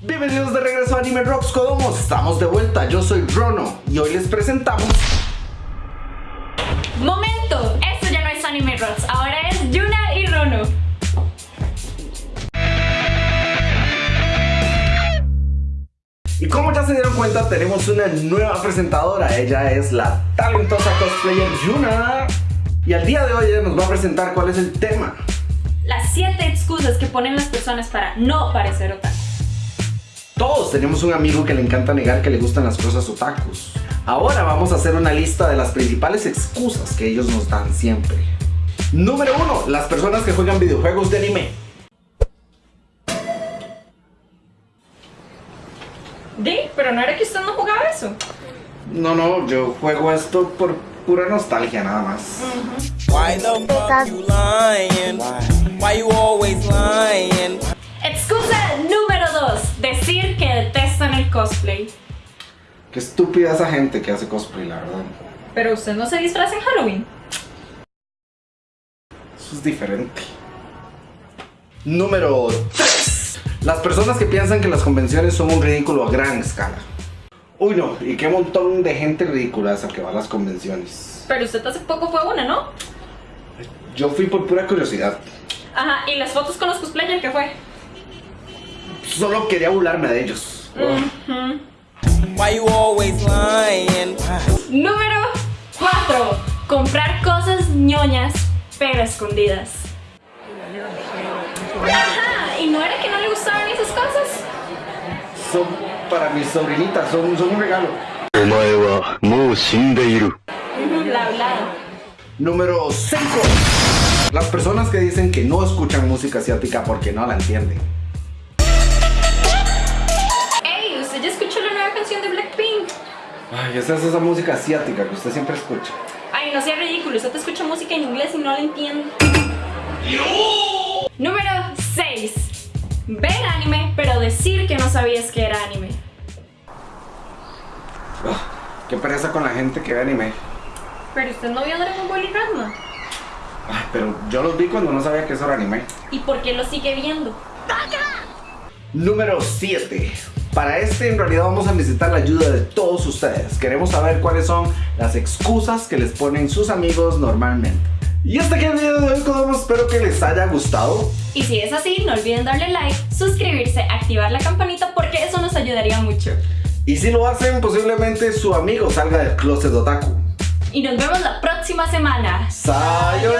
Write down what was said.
Bienvenidos de regreso a Anime Rocks Kodomos, estamos de vuelta, yo soy Rono y hoy les presentamos... ¡Momento! Esto ya no es Anime Rocks, ahora es Yuna y Rono. Y como ya se dieron cuenta, tenemos una nueva presentadora, ella es la talentosa cosplayer Yuna. Y al día de hoy ella nos va a presentar cuál es el tema. Las 7 excusas que ponen las personas para no parecer otaku. Todos tenemos un amigo que le encanta negar que le gustan las cosas otakus. Ahora vamos a hacer una lista de las principales excusas que ellos nos dan siempre. Número 1. Las personas que juegan videojuegos de anime. Di, pero no era que usted no jugaba eso. No, no, yo juego esto por pura nostalgia nada más. Why the fuck you lying? Why you always lying? Excusa número cosplay. Qué estúpida esa gente que hace cosplay, la verdad. Pero usted no se disfraza en Halloween. Eso es diferente. Número 3. Las personas que piensan que las convenciones son un ridículo a gran escala. Uy no, y qué montón de gente ridícula esa que va a las convenciones. Pero usted hace poco fue una, ¿no? Yo fui por pura curiosidad. Ajá, ¿y las fotos con los cosplayers qué fue? Solo quería burlarme de ellos. Why you always lying? Número 4. Comprar cosas ñoñas pero escondidas. Ajá, ¿y no era que no le gustaban esas cosas? Son para mis sobrinitas, son, un regalo. Número 5. Las personas que dicen que no escuchan música asiática porque no la entienden. Ay, esa es esa música asiática que usted siempre escucha. Ay, no sea ridículo, usted te escucha música en inglés y no la entiende. Número 6. Ver anime, pero decir que no sabías que era anime. Ah, qué pereza con la gente que ve anime. Pero usted no vio Dragon Ball y Ranma. Ay, pero yo los vi cuando no sabía que eso era anime. ¿Y por qué lo sigue viendo? Número 7. Para este en realidad vamos a necesitar la ayuda de todos ustedes. Queremos saber cuáles son las excusas que les ponen sus amigos normalmente. Y hasta aquí el video de hoy, Kodomo. Espero que les haya gustado. Y si es así, no olviden darle like, suscribirse, activar la campanita porque eso nos ayudaría mucho. Y si lo hacen, posiblemente su amigo salga del closet otaku. Y nos vemos la próxima semana. ¡Sayonara!